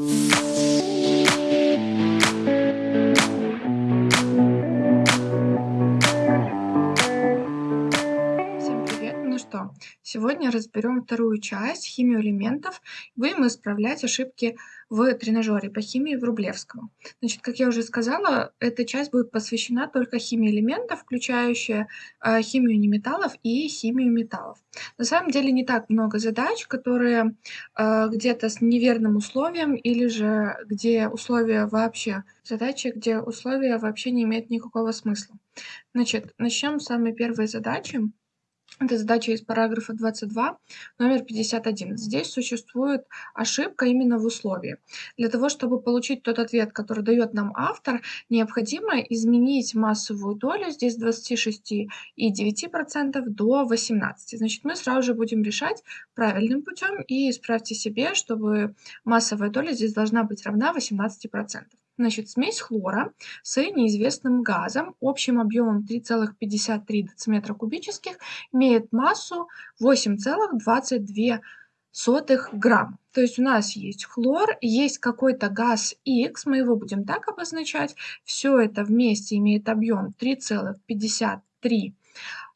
Всем разберем вторую часть химию элементов. Будем исправлять ошибки в тренажере по химии в Рублевском. Значит, как я уже сказала, эта часть будет посвящена только химии элементов, включающая э, химию неметаллов и химию металлов. На самом деле не так много задач, которые э, где-то с неверным условием или же где условия вообще, задачи, где условия вообще не имеют никакого смысла. Значит, начнем с самой первой задачи. Это задача из параграфа 22, номер 51. Здесь существует ошибка именно в условии. Для того, чтобы получить тот ответ, который дает нам автор, необходимо изменить массовую долю здесь 26,9% до 18%. Значит, мы сразу же будем решать правильным путем и исправьте себе, чтобы массовая доля здесь должна быть равна 18%. Значит, смесь хлора с неизвестным газом общим объемом 3,53 дециметра кубических имеет массу 8,22 грамм. То есть у нас есть хлор, есть какой-то газ X, мы его будем так обозначать. Все это вместе имеет объем 3,53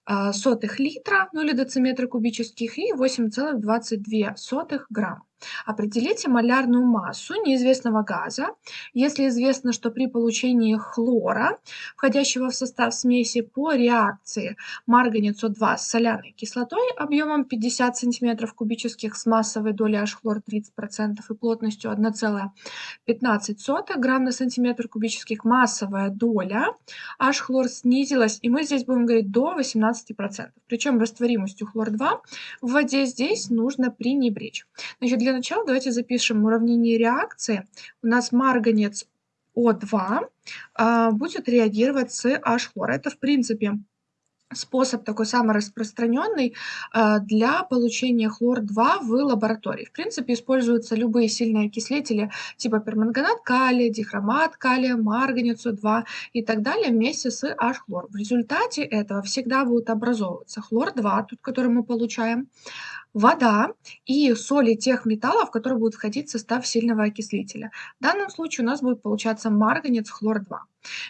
а, сотых литра, ну или дециметра кубических, и 8,22 грамм. Определите малярную массу неизвестного газа, если известно, что при получении хлора, входящего в состав смеси по реакции марганец-О2 с соляной кислотой объемом 50 см кубических с массовой долей H-хлор 30% и плотностью 1,15 грамм на сантиметр кубических, массовая доля H-хлор снизилась, и мы здесь будем говорить до 18%. Причем растворимостью хлор-2 в воде здесь нужно пренебречь. Значит, для начала давайте запишем уравнение реакции. У нас марганец О2 а, будет реагировать с H-хлор. Это, в принципе, способ такой самый распространенный а, для получения хлор-2 в лаборатории. В принципе, используются любые сильные окислители типа перманганат калия, дихромат калия, марганец О2 и так далее вместе с H-хлор. В результате этого всегда будет образовываться хлор-2, тут который мы получаем, вода и соли тех металлов, которые будут входить в состав сильного окислителя. В данном случае у нас будет получаться марганец хлор-2.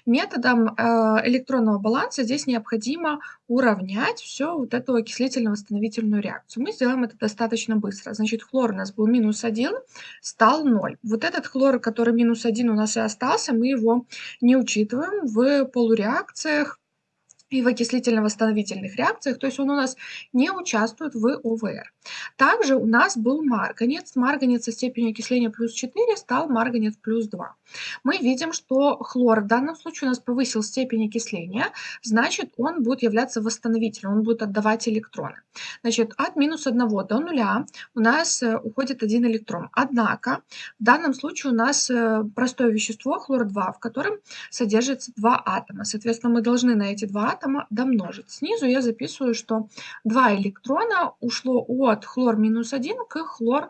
Методом э, электронного баланса здесь необходимо уравнять все вот эту окислительно-восстановительную реакцию. Мы сделаем это достаточно быстро. Значит, хлор у нас был минус 1, стал 0. Вот этот хлор, который минус 1 у нас и остался, мы его не учитываем в полуреакциях и в окислительно-восстановительных реакциях, то есть он у нас не участвует в ОВР. Также у нас был марганец. Марганец со степенью окисления плюс 4 стал марганец плюс 2. Мы видим, что хлор в данном случае у нас повысил степень окисления, значит он будет являться восстановителем, он будет отдавать электроны. Значит, от минус 1 до 0 у нас э, уходит один электрон. Однако в данном случае у нас э, простое вещество хлор-2, в котором содержится два атома. Соответственно, мы должны на эти два атома домножить. Снизу я записываю, что два электрона ушло от хлор минус 1 к хлор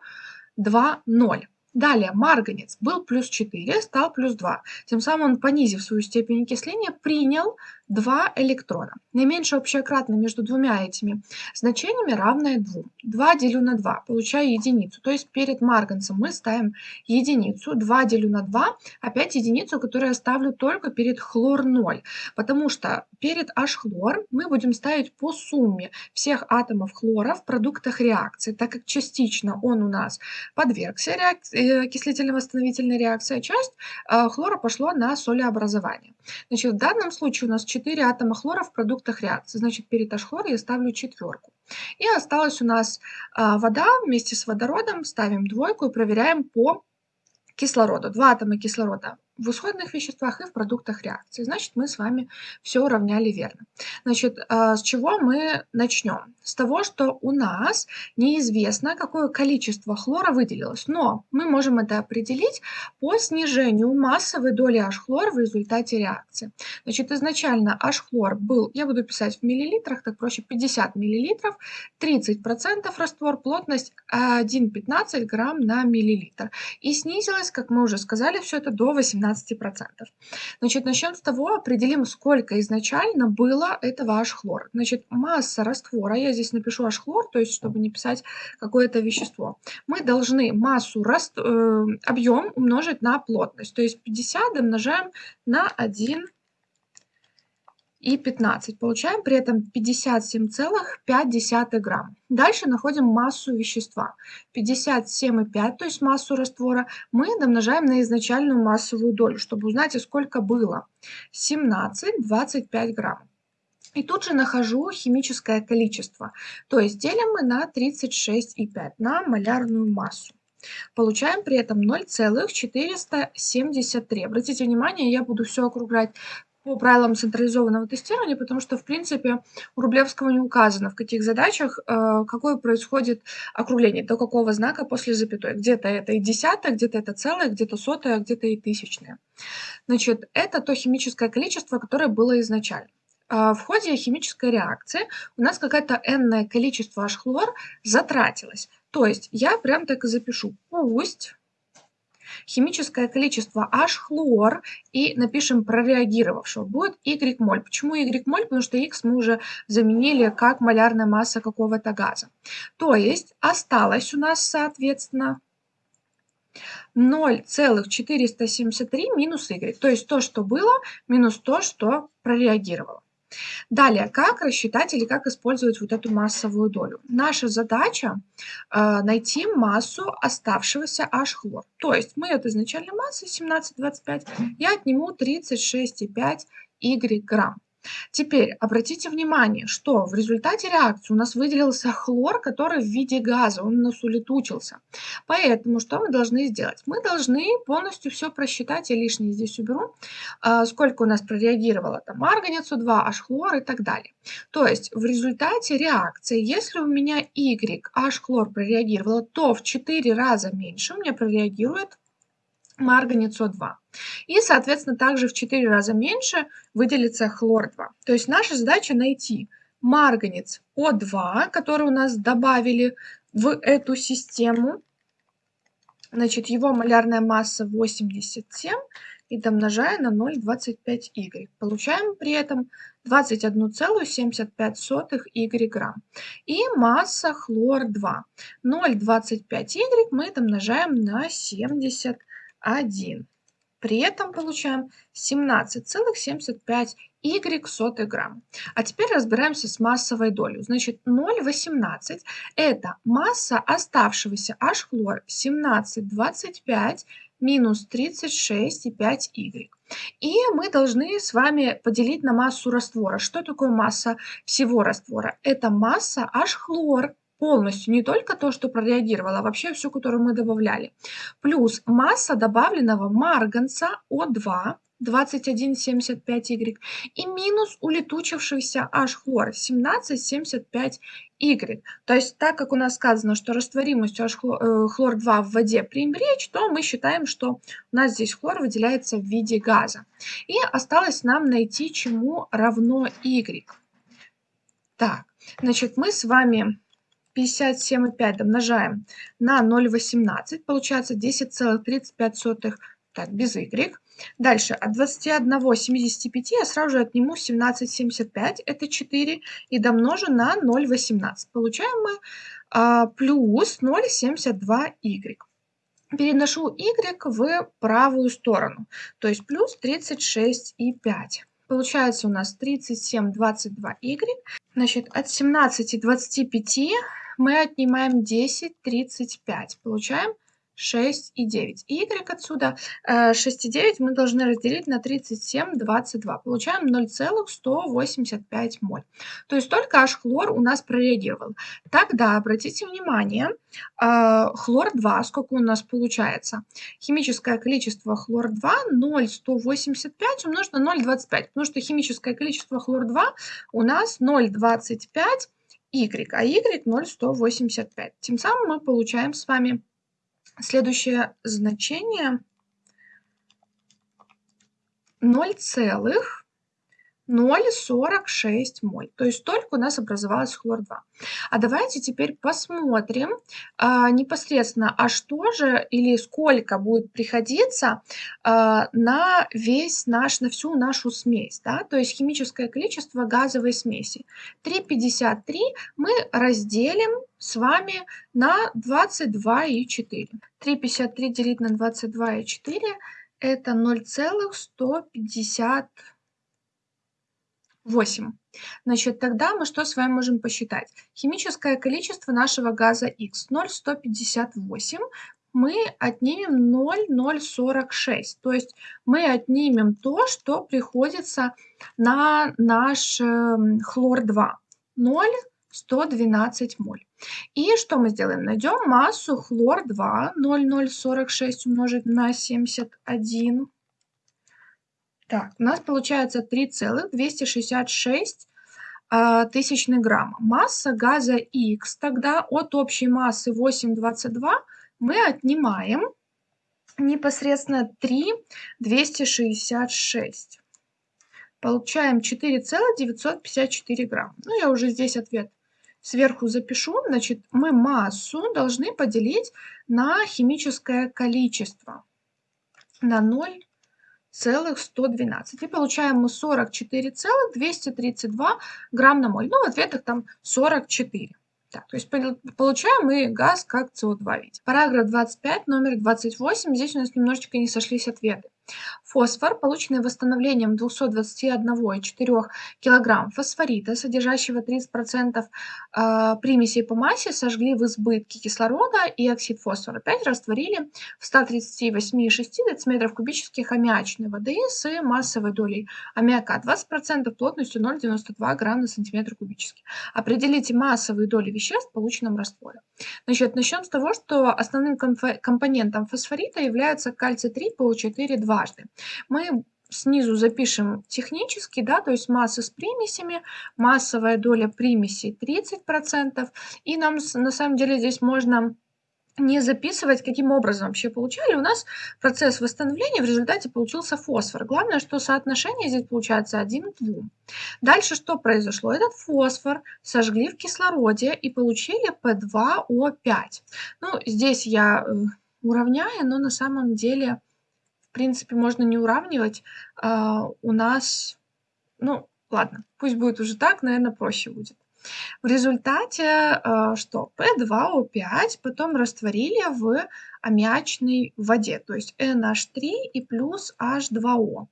2, 0. Далее марганец был плюс 4, стал плюс 2. Тем самым он, понизив свою степень окисления, принял 2 электрона. Наименьшее общее кратное между двумя этими значениями равное 2. 2 делю на 2, получаю единицу. То есть перед марганцем мы ставим единицу. 2 делю на 2, опять единицу, которую я ставлю только перед хлор 0. Потому что перед H-хлор мы будем ставить по сумме всех атомов хлора в продуктах реакции, так как частично он у нас подвергся реакции, э, окислительно-восстановительной реакции, а часть э, хлора пошло на солеобразование. Значит, в данном случае у нас 4 атома хлора в продуктах реакции. Значит, перед H-хлор я ставлю четверку. И осталась у нас а, вода вместе с водородом. Ставим двойку и проверяем по кислороду. Два атома кислорода в исходных веществах и в продуктах реакции. Значит, мы с вами все уравняли верно. Значит, а, с чего мы начнем? С того, что у нас неизвестно, какое количество хлора выделилось, но мы можем это определить по снижению массовой доли H-хлора в результате реакции. Значит, изначально H-хлор был, я буду писать в миллилитрах, так проще, 50 миллилитров, 30% раствор, плотность 1,15 грамм на миллилитр. И снизилось, как мы уже сказали, все это до 18 17%. Значит, начнем с того, определим, сколько изначально было этого H-хлора. Значит, масса раствора, я здесь напишу H-хлор, то есть чтобы не писать какое-то вещество. Мы должны массу, раст, э, объем умножить на плотность, то есть 50 умножаем на 1 и 15. Получаем при этом 57,5 грамм. Дальше находим массу вещества. 57,5, то есть массу раствора, мы домножаем на изначальную массовую долю, чтобы узнать, сколько было. 17,25 грамм. И тут же нахожу химическое количество. То есть делим мы на 36,5, на малярную массу. Получаем при этом 0,473. Обратите внимание, я буду все округлять по правилам централизованного тестирования, потому что, в принципе, у Рублевского не указано, в каких задачах э, какое происходит округление, до какого знака после запятой. Где-то это и десятое, где-то это целое, где-то сотое, где-то и тысячное. Значит, это то химическое количество, которое было изначально. Э, в ходе химической реакции у нас какое-то n количество H-хлор затратилось. То есть я прям так и запишу. Пусть химическое количество H-хлор и напишем прореагировавшего. Будет Y моль. Почему Y моль? Потому что X мы уже заменили как малярная масса какого-то газа. То есть осталось у нас, соответственно, 0,473 минус y, то есть то, что было, минус то, что прореагировало. Далее, как рассчитать или как использовать вот эту массовую долю? Наша задача э, найти массу оставшегося H-хлор. То есть мы от изначальной массы 17,25 я отниму 36,5 y грамм. Теперь обратите внимание, что в результате реакции у нас выделился хлор, который в виде газа, он у нас улетучился. Поэтому что мы должны сделать? Мы должны полностью все просчитать, я лишнее здесь уберу, а, сколько у нас прореагировало там марганецу 2, H-хлор и так далее. То есть в результате реакции, если у меня Y, H-хлор прореагировало, то в 4 раза меньше у меня прореагирует марганец О2. И, соответственно, также в 4 раза меньше выделится хлор-2. То есть наша задача найти марганец О2, который у нас добавили в эту систему. Значит, его малярная масса 87 и домножая на 0,25y. Получаем при этом 21,75 y грамм. И масса хлор-2. 0,25y мы домножаем на 70 1. При этом получаем 17,75 y сотый грамм. А теперь разбираемся с массовой долей. Значит, 0,18 это масса оставшегося H-хлор 17,25 минус 36,5 y. И мы должны с вами поделить на массу раствора. Что такое масса всего раствора? Это масса H-хлор полностью, не только то, что прореагировало, а вообще все, которое мы добавляли. Плюс масса добавленного марганца О2 21,75Y и минус улетучившийся H-хлор 17,75Y. То есть так как у нас сказано, что растворимость H-хлор-2 в воде пренебречь, то мы считаем, что у нас здесь хлор выделяется в виде газа. И осталось нам найти, чему равно Y. Так, значит, мы с вами 57,5 умножаем на 0,18, получается 10,35, так, без y. Дальше, от 21,75 я сразу же отниму 17,75, это 4, и домножу на 0,18. Получаем мы а, плюс 0,72y. Переношу y в правую сторону, то есть плюс 36,5. Получается у нас 37,22y. Значит, от 17,25 мы отнимаем 10, 35. Получаем 6 и 9. Y отсюда 6 э, и 9 мы должны разделить на 37, 22. Получаем 0,185 моль. То есть только H-хлор у нас прореагировал. Тогда обратите внимание, э, хлор-2, сколько у нас получается? Химическое количество хлор-2 0,185 умножить на 0,25. Потому что химическое количество хлор-2 у нас 0,25 y, а y 0,185. Тем самым мы получаем с вами следующее значение 0,185 0,46 моль. То есть столько у нас образовалось хлор-2. А давайте теперь посмотрим а, непосредственно, а что же или сколько будет приходиться а, на весь наш, на всю нашу смесь. Да? То есть химическое количество газовой смеси. 3,53 мы разделим с вами на 22,4. 3,53 делить на 22,4 это 0,150 8. Значит, тогда мы что с вами можем посчитать? Химическое количество нашего газа X 0,158 мы отнимем 0,046. То есть мы отнимем то, что приходится на наш э, хлор-2. 0,112 моль. И что мы сделаем? Найдем массу хлор-2 0,046 умножить на 71 так, у нас получается 3,266 а, тысячных грамма. Масса газа Х тогда от общей массы 8,22 мы отнимаем непосредственно 3,266. Получаем 4,954 грамма. Ну, я уже здесь ответ сверху запишу. Значит, мы массу должны поделить на химическое количество. На 0 целых 112. И получаем мы 44,232 грамм на моль. Ну, в ответах там 44. Так, то есть получаем мы газ как СО2 виде. Параграф 25, номер 28. Здесь у нас немножечко не сошлись ответы. Фосфор, полученный восстановлением 221,4 кг фосфорита, содержащего 30% а, примесей по массе, сожгли в избытке кислорода и оксид фосфора. Опять растворили в 138,6 дециметров кубических аммиачной воды с массовой долей аммиака 20%, плотностью 0,92 грамм на сантиметр кубический. Определите массовые доли веществ в полученном растворе. Значит, начнем с того, что основным компонентом фосфорита является кальций-3, ПО4, 2 дважды. Мы снизу запишем технически, да, то есть масса с примесями, массовая доля примесей 30%. И нам на самом деле здесь можно не записывать, каким образом вообще получали. У нас процесс восстановления в результате получился фосфор. Главное, что соотношение здесь получается 1 к 2. Дальше что произошло? Этот фосфор сожгли в кислороде и получили P2O5. Ну, здесь я э, уравняю, но на самом деле принципе, можно не уравнивать. А, у нас, ну, ладно, пусть будет уже так, наверное, проще будет. В результате а, что? P2O5 потом растворили в аммиачной воде, то есть NH3 и плюс H2O.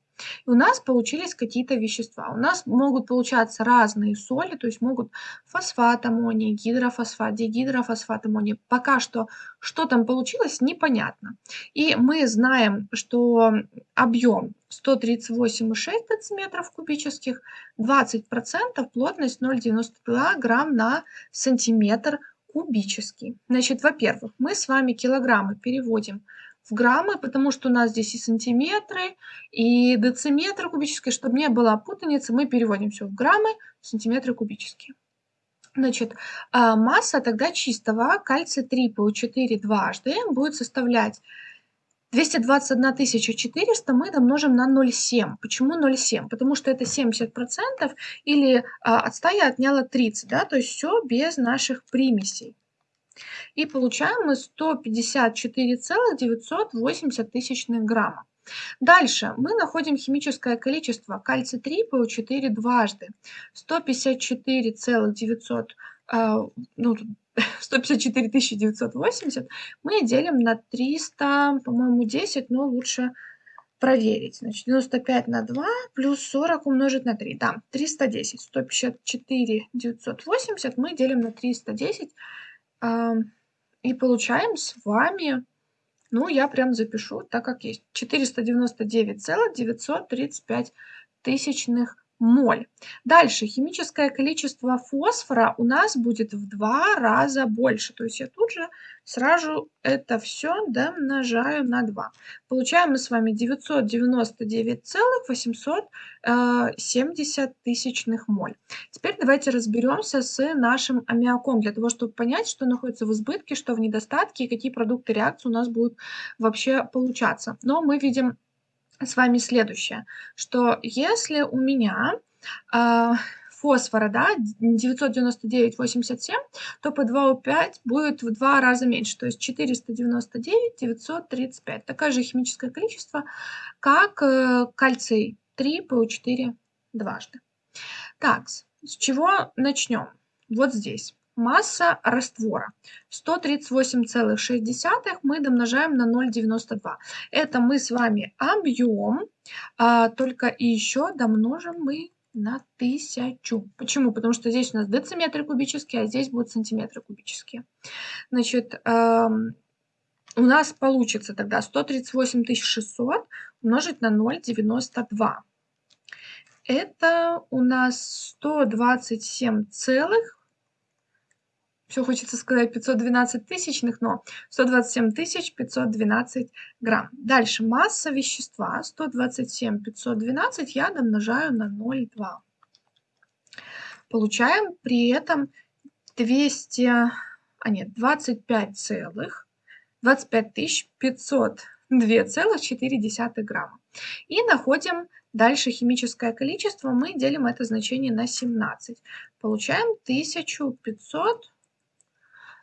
И у нас получились какие-то вещества. У нас могут получаться разные соли, то есть могут фосфат аммония, гидрофосфат, дигидрофосфат аммония. Пока что, что там получилось, непонятно. И мы знаем, что объем 138,6 дециметров кубических, 20%, плотность 0,92 грамм на сантиметр кубический. Значит, во-первых, мы с вами килограммы переводим в граммы, потому что у нас здесь и сантиметры, и дециметры кубические. Чтобы не было путаницы, мы переводим все в граммы, сантиметры кубические. Значит, а, масса тогда чистого кальция 3 ПО4 дважды будет составлять 221 400 мы домножим на 0,7. Почему 0,7? Потому что это 70% или а, от 100 я отняла 30, да, то есть все без наших примесей. И получаем мы 154,980 тысячных грамма. Дальше мы находим химическое количество кальций-3 ПО4 дважды. 154,900 э, ну, 154 980 мы делим на 300, по-моему, 10, но лучше проверить. Значит, 95 на 2 плюс 40 умножить на 3. Да, 310. 154 980 мы делим на 310 и получаем с вами, ну, я прям запишу так, как есть, 499,935 тысячных моль. Дальше химическое количество фосфора у нас будет в два раза больше. То есть я тут же сразу это все домножаю на 2. Получаем мы с вами 999,870 тысячных моль. Теперь давайте разберемся с нашим аммиаком, для того, чтобы понять, что находится в избытке, что в недостатке и какие продукты реакции у нас будут вообще получаться. Но мы видим с вами следующее, что если у меня а, фосфора, да, 999,87, то P2O5 будет в два раза меньше, то есть 499, 935. Такое же химическое количество, как э, кальций 3, PO4 дважды. Так, с чего начнем? Вот здесь. Масса раствора 138,6 мы домножаем на 0,92. Это мы с вами объем, а, только и еще домножим мы на тысячу. Почему? Потому что здесь у нас дециметры кубические, а здесь будут сантиметры кубические. Значит, эм, у нас получится тогда 138 600 умножить на 0,92. Это у нас 127 целых все хочется сказать 512 тысячных, но 127 тысяч 512 грамм. Дальше масса вещества 127 512 я домножаю на 0,2. Получаем при этом 200, а нет, 25 целых, 25 тысяч 502,4 грамма. И находим дальше химическое количество, мы делим это значение на 17. Получаем 1500 а,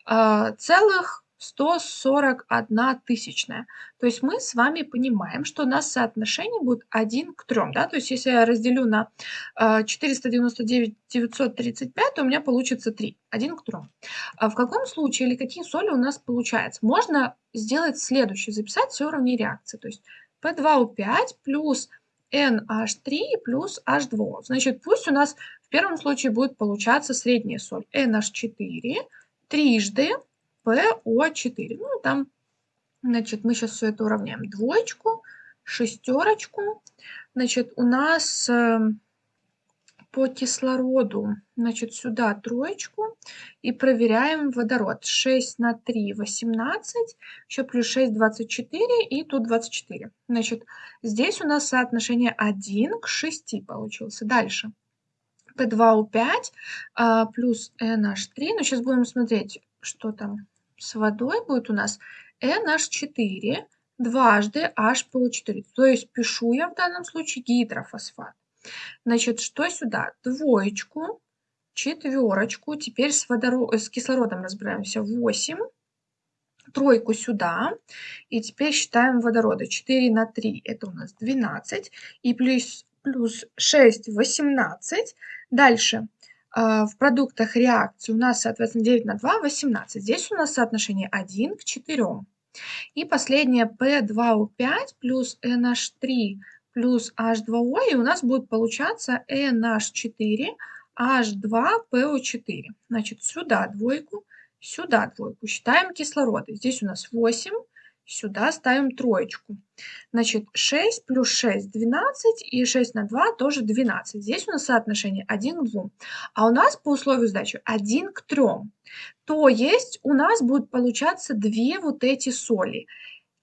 целых 141 тысячная. То есть мы с вами понимаем, что у нас соотношение будет 1 к 3. Да? То есть если я разделю на 499 935, то у меня получится 3. 1 к 3. А в каком случае или какие соли у нас получается? Можно сделать следующее. Записать все уровни реакции. То есть P2O5 плюс NH3 плюс H2. Значит, пусть у нас в первом случае будет получаться средняя соль NH4 трижды PO4. Ну, там, значит, мы сейчас все это уравняем. Двоечку, шестерочку. Значит, у нас э, по кислороду, значит, сюда троечку и проверяем водород. 6 на 3, 18, еще плюс 6, 24 и тут 24. Значит, здесь у нас соотношение 1 к 6 получился. Дальше. P2O5 а, плюс NH3. Ну, сейчас будем смотреть, что там с водой будет у нас. NH4 дважды HPO4. То есть пишу я в данном случае гидрофосфат. Значит, что сюда? Двоечку, четверочку. Теперь с, водород, с кислородом разбираемся. 8. Тройку сюда. И теперь считаем водорода. 4 на 3 это у нас 12. И плюс, плюс 6, 18. Дальше. А, в продуктах реакции у нас, соответственно, 9 на 2, 18. Здесь у нас соотношение 1 к 4. И последнее P2O5 плюс NH3 плюс H2O, и у нас будет получаться NH4, H2PO4. Значит, сюда двойку, сюда двойку. Считаем кислороды. Здесь у нас 8, Сюда ставим троечку. Значит, 6 плюс 6 – 12, и 6 на 2 тоже 12. Здесь у нас соотношение 1 к 2. А у нас по условию сдачи 1 к 3. То есть у нас будет получаться две вот эти соли.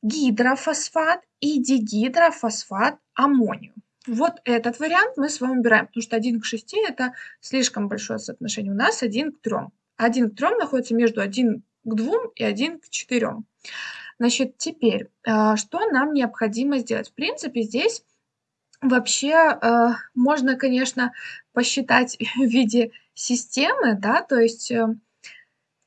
Гидрофосфат и дигидрофосфат аммония. Вот этот вариант мы с вами убираем, потому что 1 к 6 – это слишком большое соотношение. У нас 1 к 3. 1 к 3 находится между 1 к 2 и 1 к 4. Значит, теперь, а, что нам необходимо сделать? В принципе, здесь вообще а, можно, конечно, посчитать в виде системы, да, то есть э,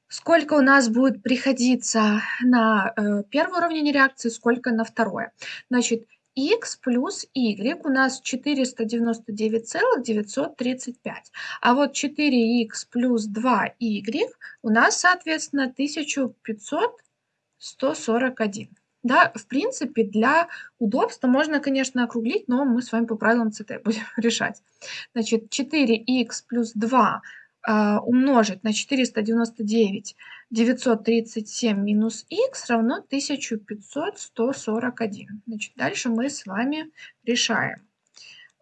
сколько у нас будет приходиться на э, первый уровень реакции, сколько на второе. Значит, x плюс y у нас 499,935. А вот 4x плюс 2y у нас, соответственно, 1500 141. Да, в принципе, для удобства можно, конечно, округлить, но мы с вами по правилам ЦТ будем решать. Значит, 4х плюс 2 э, умножить на 499 937 минус х равно 1500 141. Значит, дальше мы с вами решаем.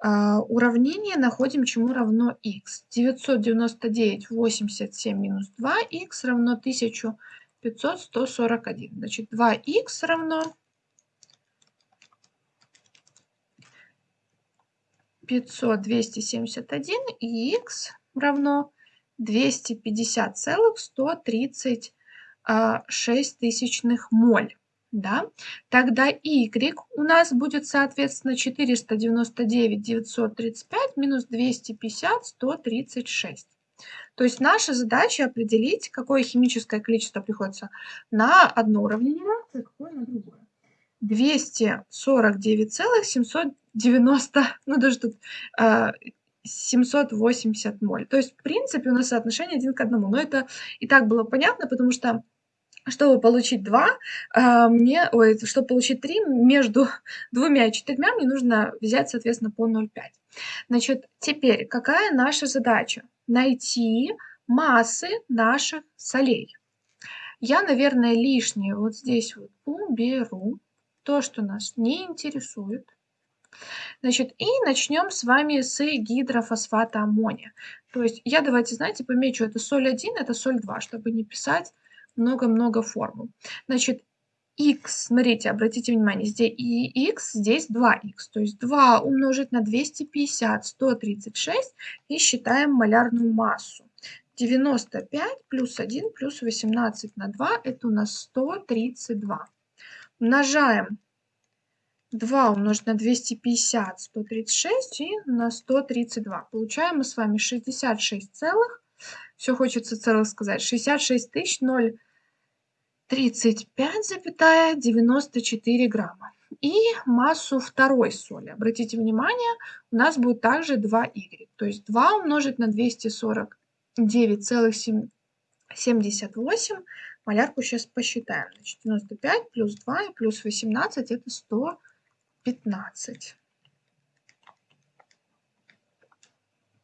Uh, уравнение находим, чему равно х. 999 87 минус 2 х равно 1000 500, 141. Значит, 2х равно 500, 271 и х равно 250,136 тысячных моль. да, тогда y у нас будет, соответственно, 499 935 минус 250 136. То есть наша задача определить, какое химическое количество приходится на одно уравнение реакции, какое на другое. 249,790, ну даже тут э, 780 моль. То есть, в принципе, у нас соотношение один к одному. Но это и так было понятно, потому что чтобы получить 2, а, мне, ой, чтобы получить 3, между двумя и четырьмя мне нужно взять, соответственно, по 0,5. Значит, теперь какая наша задача? Найти массы наших солей. Я, наверное, лишнее вот здесь вот уберу, то, что нас не интересует. Значит, и начнем с вами с гидрофосфата аммония. То есть я, давайте, знаете, помечу, это соль 1, это соль 2, чтобы не писать много-много формул. Значит, x, смотрите, обратите внимание, здесь и x, здесь 2x. То есть 2 умножить на 250, 136 и считаем малярную массу. 95 плюс 1 плюс 18 на 2 это у нас 132. Умножаем 2 умножить на 250, 136 и на 132. Получаем мы с вами 66 целых, все хочется целых сказать, 66 тысяч 0 35,94 грамма. И массу второй соли. Обратите внимание, у нас будет также 2y. То есть 2 умножить на 249,78. Малярку сейчас посчитаем. Значит, 95 плюс 2 и плюс 18 это 115.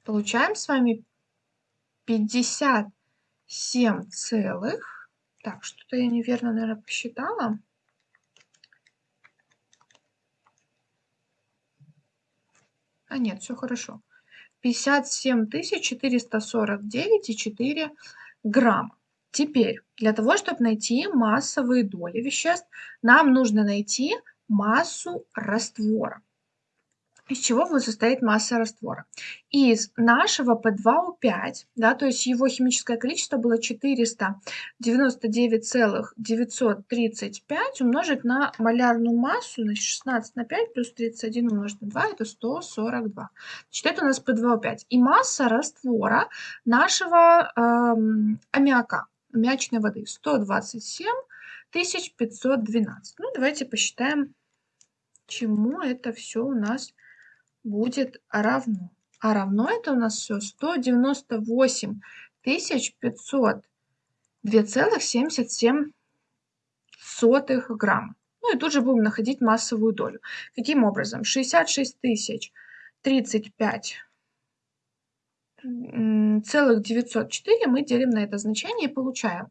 Получаем с вами 57 целых так, что-то я неверно, наверное, посчитала. А нет, все хорошо. 57 449,4 грамма. Теперь, для того, чтобы найти массовые доли веществ, нам нужно найти массу раствора из чего будет состоять масса раствора. Из нашего P2O5, да, то есть его химическое количество было 499,935 умножить на малярную массу, значит 16 на 5 плюс 31 умножить на 2, это 142. Значит, это у нас P2O5. И масса раствора нашего эм, аммиака, аммиачной воды, 127 512. Ну, давайте посчитаем, чему это все у нас будет равно. А равно это у нас все 198 500 2,77 грамма. Ну и тут же будем находить массовую долю. Каким образом? 66 тысяч 35 целых 904 мы делим на это значение и получаем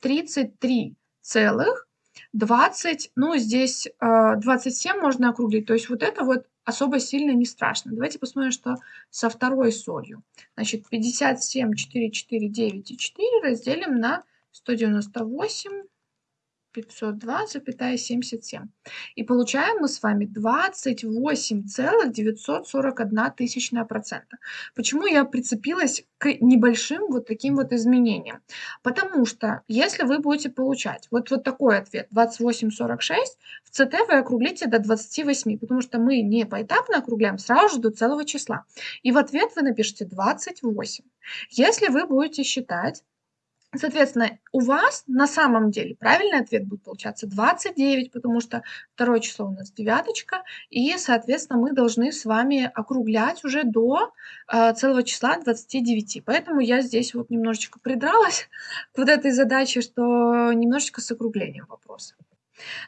33 целых 20, ну здесь 27 э, можно округлить, то есть вот это вот особо сильно не страшно. Давайте посмотрим, что со второй солью. Значит, 57, 4, 4, 9 и 4 разделим на 198 502,77. И получаем мы с вами 28,941 тысячная процента. Почему я прицепилась к небольшим вот таким вот изменениям? Потому что если вы будете получать вот, вот такой ответ 28,46, в ЦТ вы округлите до 28, потому что мы не поэтапно округляем, сразу же до целого числа. И в ответ вы напишите 28. Если вы будете считать Соответственно, у вас на самом деле правильный ответ будет получаться 29, потому что второе число у нас девяточка, и, соответственно, мы должны с вами округлять уже до э, целого числа 29. Поэтому я здесь вот немножечко придралась к вот этой задаче, что немножечко с округлением вопроса.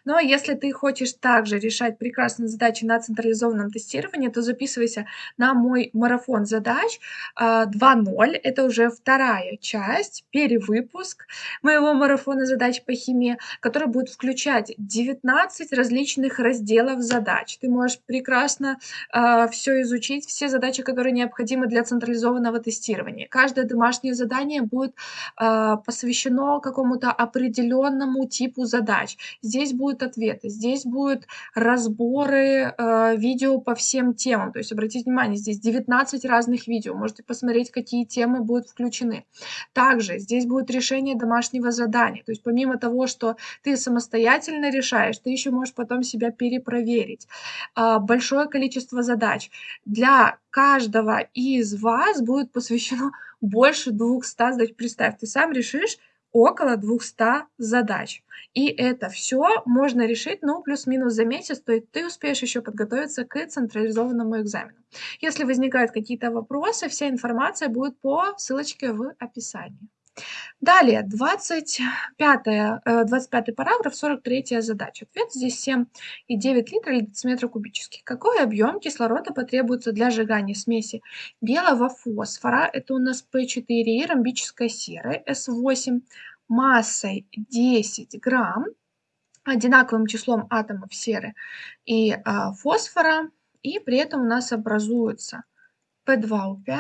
Но если ты хочешь также решать прекрасные задачи на централизованном тестировании, то записывайся на мой марафон задач 2.0. А, Это уже вторая часть, перевыпуск моего марафона задач по химии, который будет включать 19 различных разделов задач. Ты можешь прекрасно а, все изучить, все задачи, которые необходимы для централизованного тестирования. Каждое домашнее задание будет посвящено какому-то определенному типу задач. Здесь здесь будут ответы, здесь будут разборы э, видео по всем темам. То есть обратите внимание, здесь 19 разных видео. Можете посмотреть, какие темы будут включены. Также здесь будет решение домашнего задания. То есть помимо того, что ты самостоятельно решаешь, ты еще можешь потом себя перепроверить. Э, большое количество задач. Для каждого из вас будет посвящено больше 200 задач. Представь, ты сам решишь около 200 задач. И это все можно решить, ну, плюс-минус за месяц, то есть ты успеешь еще подготовиться к централизованному экзамену. Если возникают какие-то вопросы, вся информация будет по ссылочке в описании. Далее, 25, 25 э, параграф, 43 задача. Ответ здесь 7,9 литра или дециметра кубических. Какой объем кислорода потребуется для сжигания смеси белого фосфора, это у нас P4 и ромбической серы S8, массой 10 грамм, одинаковым числом атомов серы и а, фосфора, и при этом у нас образуется P2O5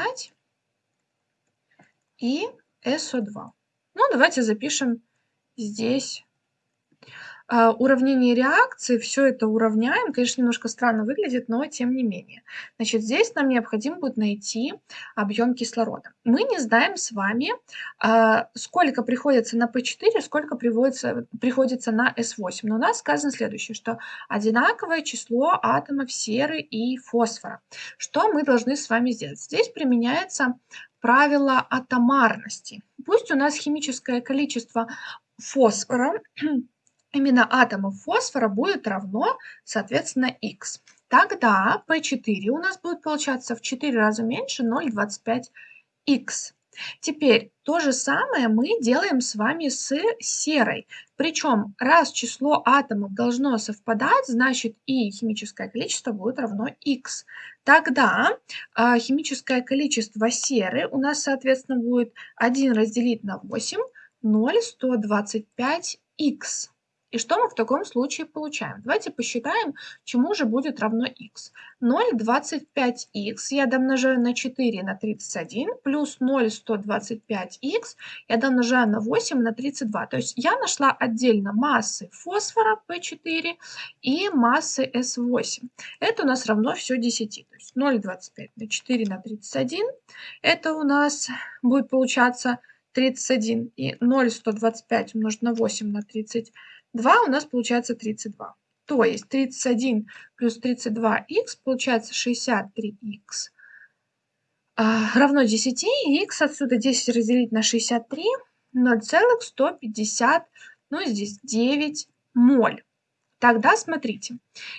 и SO2. Ну, давайте запишем здесь а, уравнение реакции, все это уравняем. Конечно, немножко странно выглядит, но тем не менее. Значит, здесь нам необходимо будет найти объем кислорода. Мы не знаем с вами, а, сколько приходится на P4, сколько приходится, приходится на S8. Но у нас сказано следующее, что одинаковое число атомов серы и фосфора. Что мы должны с вами сделать? Здесь применяется правило атомарности. Пусть у нас химическое количество фосфора, именно атомов фосфора будет равно, соответственно, x. Тогда P4 у нас будет получаться в 4 раза меньше 0,25x. Теперь то же самое мы делаем с вами с серой. Причем раз число атомов должно совпадать, значит и химическое количество будет равно x. Тогда э, химическое количество серы у нас, соответственно, будет 1 разделить на 8, 0,125х. И что мы в таком случае получаем? Давайте посчитаем, чему же будет равно х. 0,25х я домножаю на 4 на 31, плюс 0,125х я домножаю на 8 на 32. То есть я нашла отдельно массы фосфора P4 и массы S8. Это у нас равно все 10. То есть 0,25 на 4 на 31. Это у нас будет получаться 31. И 0,125 умножить на 8 на 32 2 у нас получается 32. То есть 31 плюс 32х получается 63х а, равно 10. И х отсюда 10 разделить на 63 0,150, ну здесь 9 моль. Тогда смотрите,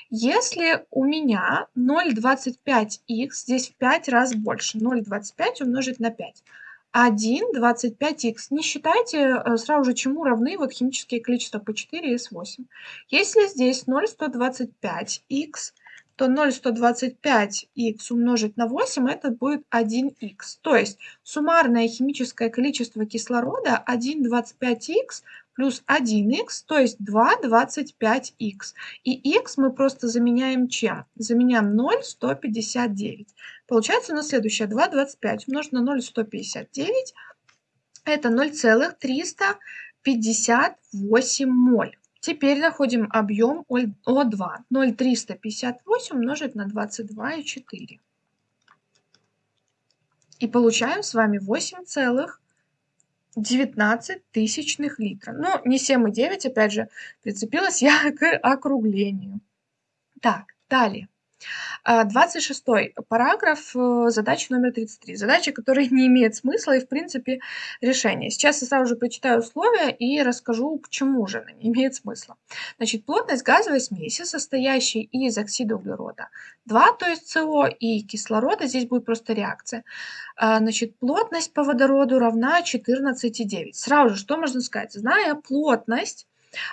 если у меня 0,25х, здесь в 5 раз больше, 0,25 умножить на 5, 1, 25х. Не считайте э, сразу же, чему равны вот химические количества по 4 и S8. Если здесь 0,125х, то 0,125х умножить на 8 это будет 1х. То есть суммарное химическое количество кислорода 1,25х плюс 1х, то есть 2,25х. И х мы просто заменяем чем? Заменяем 0,159. Получается у нас следующее 2,25 умножить на 0,159. Это 0,358 моль. Теперь находим объем О2. 0,358 умножить на 22,4. И получаем с вами 8,19 тысячных литра. Ну, не 7,9, опять же, прицепилась я к округлению. Так, далее. 26 а, параграф, э, задача номер 33. Задача, которая не имеет смысла и, в принципе, решения. Сейчас я сразу же прочитаю условия и расскажу, почему же она не имеет смысла. Значит, плотность газовой смеси, состоящей из оксида углерода 2, то есть СО, и кислорода, здесь будет просто реакция. А, значит, плотность по водороду равна 14,9. Сразу же, что можно сказать? Зная плотность,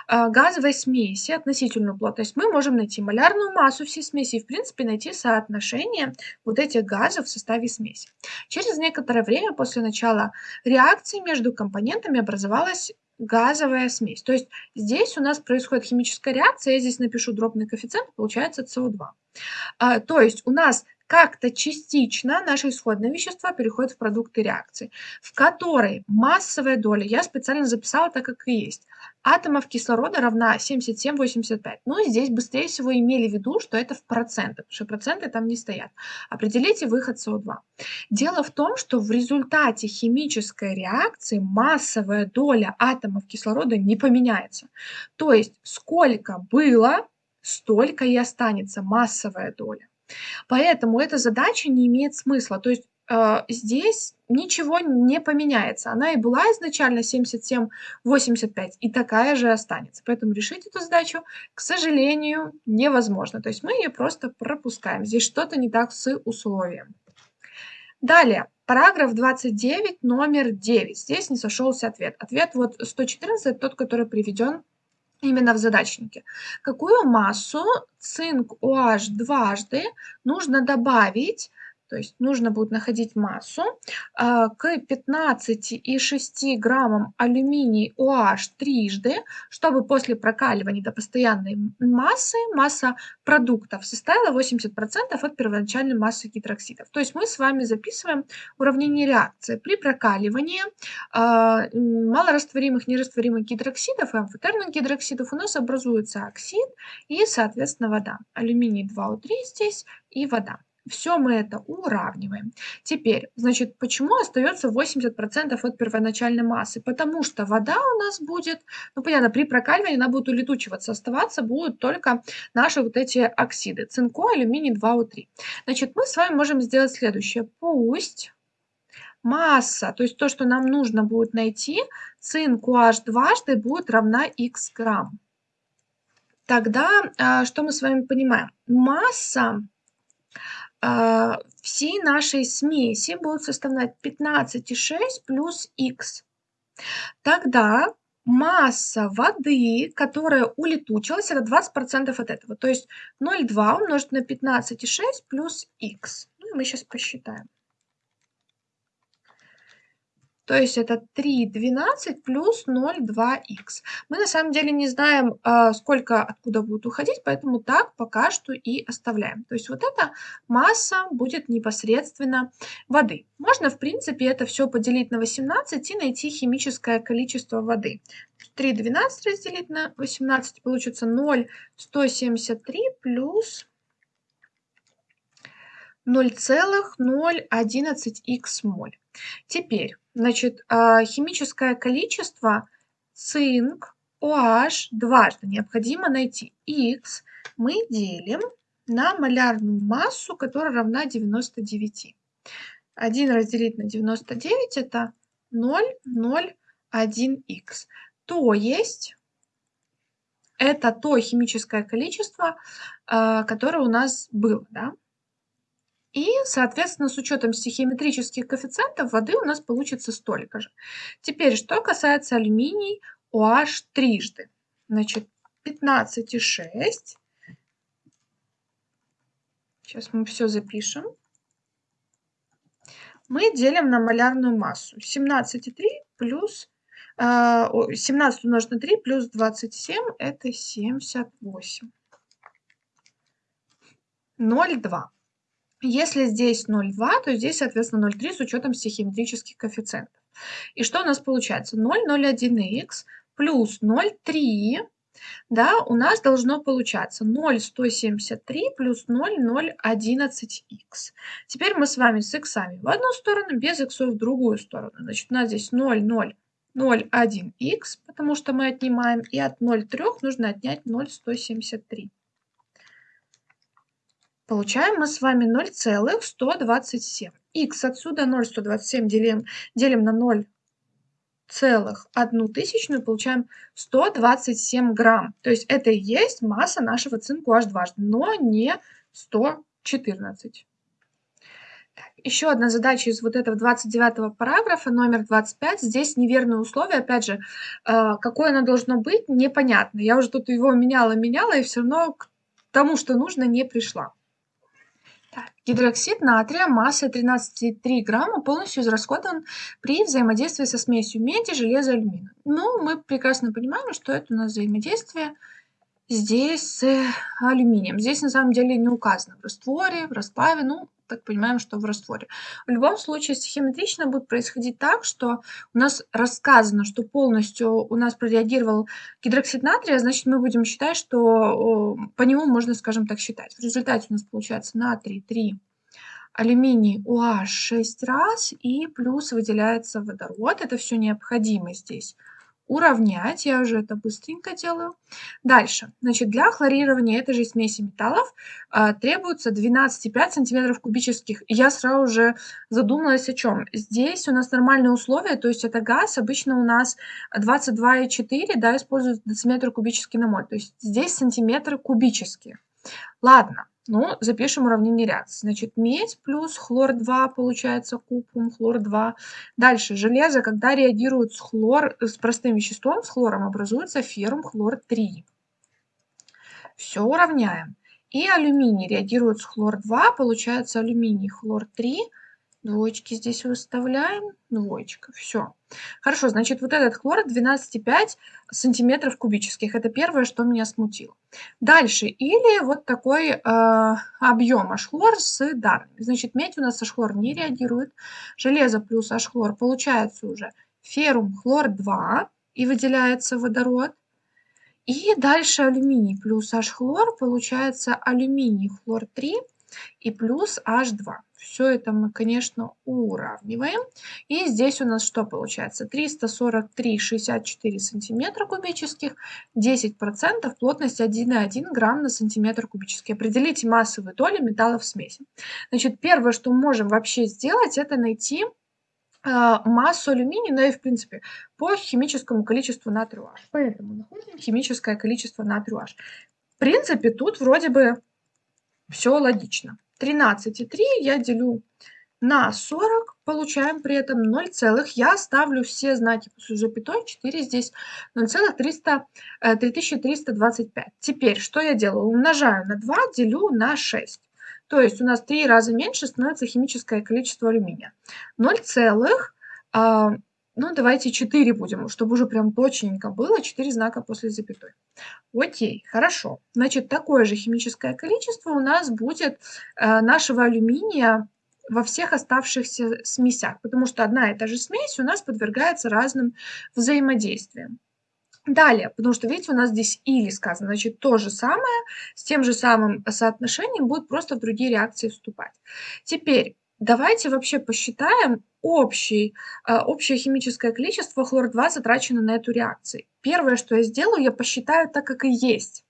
газовой смеси, относительную плотность, мы можем найти малярную массу всей смеси и, в принципе, найти соотношение вот этих газов в составе смеси. Через некоторое время после начала реакции между компонентами образовалась газовая смесь. То есть здесь у нас происходит химическая реакция, я здесь напишу дробный коэффициент, получается СО2. А, то есть у нас как-то частично наши исходные вещества переходят в продукты реакции, в которой массовая доля, я специально записала так, как и есть, атомов кислорода равна 77,85. Ну, здесь быстрее всего имели в виду, что это в процентах, потому что проценты там не стоят. Определите выход СО2. Дело в том, что в результате химической реакции массовая доля атомов кислорода не поменяется. То есть сколько было, столько и останется массовая доля. Поэтому эта задача не имеет смысла. То есть э, здесь ничего не поменяется. Она и была изначально 77,85, и такая же останется. Поэтому решить эту задачу, к сожалению, невозможно. То есть мы ее просто пропускаем. Здесь что-то не так с условием. Далее, параграф 29, номер 9. Здесь не сошелся ответ. Ответ вот 114, тот, который приведен именно в задачнике. Какую массу цинк OH дважды нужно добавить то есть нужно будет находить массу а, к 15,6 граммам алюминий OH трижды, чтобы после прокаливания до постоянной массы масса продуктов составила 80% от первоначальной массы гидроксидов. То есть мы с вами записываем уравнение реакции. При прокаливании э, малорастворимых, нерастворимых гидроксидов и амфотерных гидроксидов у нас образуется оксид и, соответственно, вода. Алюминий 2О3 здесь и вода. Все мы это уравниваем. Теперь, значит, почему остается 80% от первоначальной массы? Потому что вода у нас будет, ну понятно, при прокаливании она будет улетучиваться, оставаться будут только наши вот эти оксиды, цинко, алюминий 2О3. Значит, мы с вами можем сделать следующее. Пусть масса, то есть то, что нам нужно будет найти, цинк OH дважды будет равна х грамм. Тогда а, что мы с вами понимаем? Масса всей нашей смеси будут составлять 15,6 плюс х. Тогда масса воды, которая улетучилась, это 20% от этого. То есть 0,2 умножить на 15,6 плюс х. Ну и мы сейчас посчитаем. То есть это 3,12 плюс 0,2х. Мы на самом деле не знаем, а, сколько откуда будет уходить, поэтому так пока что и оставляем. То есть вот эта масса будет непосредственно воды. Можно, в принципе, это все поделить на 18 и найти химическое количество воды. 3,12 разделить на 18 получится 0,173 плюс 0,011х моль. Теперь Значит, а, химическое количество цинк OH дважды необходимо найти. Х мы делим на малярную массу, которая равна 99. 1 разделить на 99 это 0,01х. То есть это то химическое количество, а, которое у нас было. Да? И, соответственно, с учетом стихиометрических коэффициентов воды у нас получится столько же. Теперь, что касается алюминий OH трижды. Значит, 15,6. Сейчас мы все запишем. Мы делим на малярную массу. 17,3 плюс 17 умножить на 3 плюс 27 это 78. 0,2. Если здесь 0,2, то здесь, соответственно, 0,3 с учетом стихиометрических коэффициентов. И что у нас получается? 0,01х плюс 0,3, да, у нас должно получаться 0,173 плюс 0,011х. Теперь мы с вами с х в одну сторону, без х в другую сторону. Значит, у нас здесь 0,001х, потому что мы отнимаем, и от 0,3 нужно отнять 0,173. Получаем мы с вами 0,127. Х отсюда 0,127 делим, делим на 0 целых одну тысячную, получаем 127 грамм. То есть это и есть масса нашего цинку H дважды, но не 114. Так, еще одна задача из вот этого 29 параграфа, номер 25. Здесь неверное условие. Опять же, э, какое оно должно быть, непонятно. Я уже тут его меняла-меняла, и все равно к тому, что нужно, не пришла. Гидроксид натрия массой 13,3 грамма полностью израсходован при взаимодействии со смесью меди, железа, алюминия. Ну, мы прекрасно понимаем, что это у нас взаимодействие здесь с алюминием. Здесь на самом деле не указано в растворе, в расплаве, ну, так понимаем, что в растворе. В любом случае, стихиметрично будет происходить так, что у нас рассказано, что полностью у нас прореагировал гидроксид натрия, значит, мы будем считать, что по нему можно, скажем так, считать. В результате у нас получается натрий 3, алюминий OH 6 раз и плюс выделяется водород. Это все необходимо здесь уравнять. Я уже это быстренько делаю. Дальше. Значит, для хлорирования этой же смеси металлов а, требуется 12,5 сантиметров кубических. я сразу же задумалась о чем. Здесь у нас нормальные условия, то есть это газ. Обычно у нас 22,4 да, используют дециметр кубический на моль. То есть здесь сантиметры кубические. Ладно. Ну, запишем уравнение реакции. Значит, медь плюс хлор-2 получается купрум, хлор-2. Дальше, железо, когда реагирует с, хлор, с простым веществом, с хлором, образуется феррум хлор-3. Все уравняем. И алюминий реагирует с хлор-2, получается алюминий хлор-3 Двоечки здесь выставляем. Двоечка. Все. Хорошо, значит, вот этот хлор 12,5 сантиметров кубических. Это первое, что меня смутило. Дальше. Или вот такой э, объем H-хлор с данными. Значит, медь у нас H-хлор не реагирует. Железо плюс H-хлор получается уже феррум хлор-2 и выделяется водород. И дальше алюминий плюс H-хлор получается алюминий хлор-3 и плюс H2. Все это мы, конечно, уравниваем. И здесь у нас что получается? 343,64 сантиметра кубических, 10% плотность 1,1 грамм на сантиметр кубический. Определите массовые доли металлов в смеси. Значит, первое, что мы можем вообще сделать, это найти а, массу алюминия, ну и в принципе по химическому количеству натрия. Поэтому находим химическое количество натрия. В принципе, тут вроде бы все логично. 13,3 я делю на 40, получаем при этом 0, целых. я ставлю все знаки после запятой, 4 здесь 0,325. Э, Теперь что я делаю? Умножаю на 2, делю на 6. То есть у нас 3 раза меньше становится химическое количество алюминия. 0, целых, а, ну давайте 4 будем, чтобы уже прям точненько было, 4 знака после запятой. Окей, хорошо. Значит, такое же химическое количество у нас будет э, нашего алюминия во всех оставшихся смесях, потому что одна и та же смесь у нас подвергается разным взаимодействиям. Далее, потому что, видите, у нас здесь или сказано, значит, то же самое, с тем же самым соотношением будет просто в другие реакции вступать. Теперь, давайте вообще посчитаем, общий, а, общее химическое количество хлор-2 затрачено на эту реакцию. Первое, что я сделаю, я посчитаю так, как и есть.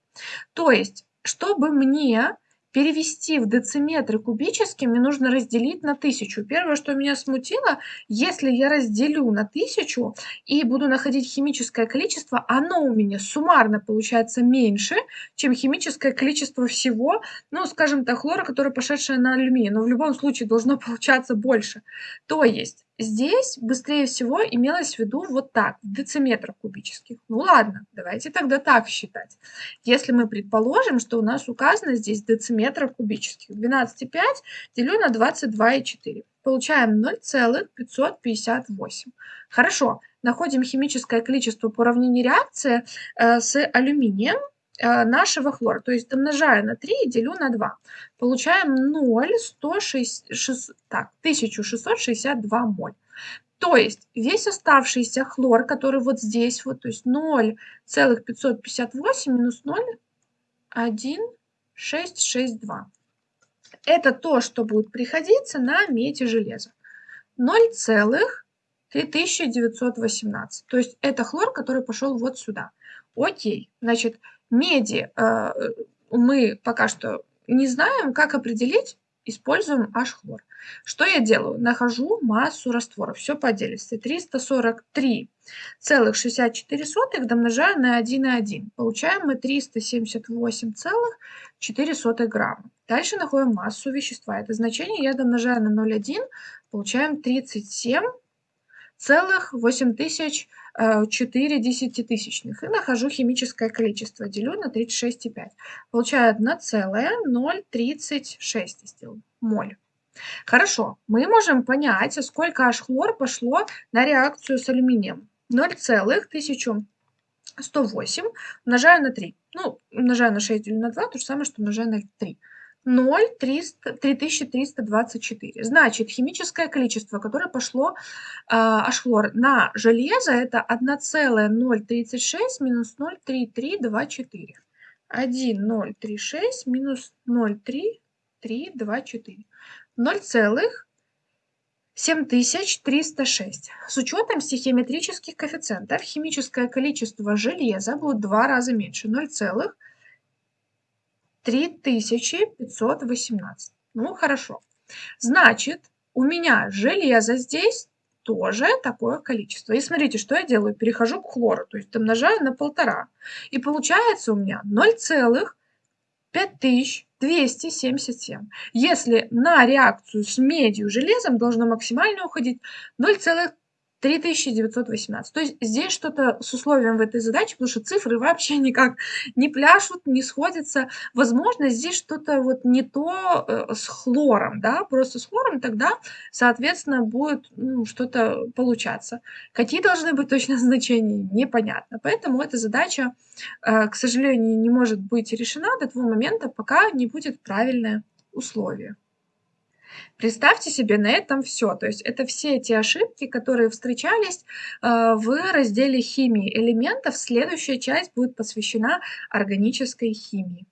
То есть, чтобы мне перевести в дециметры кубические, мне нужно разделить на тысячу. Первое, что меня смутило, если я разделю на тысячу и буду находить химическое количество, оно у меня суммарно получается меньше, чем химическое количество всего, ну, скажем так, хлора, которое пошедшее на алюминий. Но в любом случае должно получаться больше. То есть Здесь быстрее всего имелось в виду вот так, в дециметрах кубических. Ну ладно, давайте тогда так считать. Если мы предположим, что у нас указано здесь дециметров кубических, 12,5 делю на 22,4. Получаем 0,558. Хорошо, находим химическое количество по уравнению реакции э, с алюминием нашего хлора. То есть умножаю на 3 и делю на 2. Получаем 0,106, так, 1662 моль. То есть весь оставшийся хлор, который вот здесь, вот, то есть 0,558 минус 0,1662. Это то, что будет приходиться на медь и железо. 0,3918. То есть это хлор, который пошел вот сюда. Окей, значит, меди э, мы пока что не знаем, как определить, используем H-хлор. Что я делаю? Нахожу массу раствора, все по отдельности. 343,64 домножаю на 1,1. Получаем мы 378,4 грамма. Дальше находим массу вещества. Это значение я домножаю на 0,1, получаем 37 целых 8004 э, десятитысячных и нахожу химическое количество, делю на 36,5. Получаю 1,036 сделаю, моль. Хорошо, мы можем понять, сколько H-хлор пошло на реакцию с алюминием. 0,1000 108 умножаю на 3. Ну, умножаю на 6 или на 2, то же самое, что умножаю на 3. 0, 300, 3324. Значит, химическое количество, которое пошло э, H-хлор на железо, это 1,036 минус 0,3324. 1,036 минус 0,3324. 0,7306. С учетом стихиометрических коэффициентов химическое количество железа будет в два раза меньше. 0,7328. 3518. Ну, хорошо. Значит, у меня железо здесь тоже такое количество. И смотрите, что я делаю. Перехожу к хлору, то есть умножаю на полтора. И получается у меня 0,5277. Если на реакцию с медью железом должно максимально уходить 0,5277. 3918. То есть здесь что-то с условием в этой задаче, потому что цифры вообще никак не пляшут, не сходятся. Возможно, здесь что-то вот не то э, с хлором, да, просто с хлором тогда, соответственно, будет ну, что-то получаться. Какие должны быть точно значения, непонятно. Поэтому эта задача, э, к сожалению, не может быть решена до того момента, пока не будет правильное условие. Представьте себе, на этом все. То есть это все эти ошибки, которые встречались э, в разделе химии элементов. Следующая часть будет посвящена органической химии.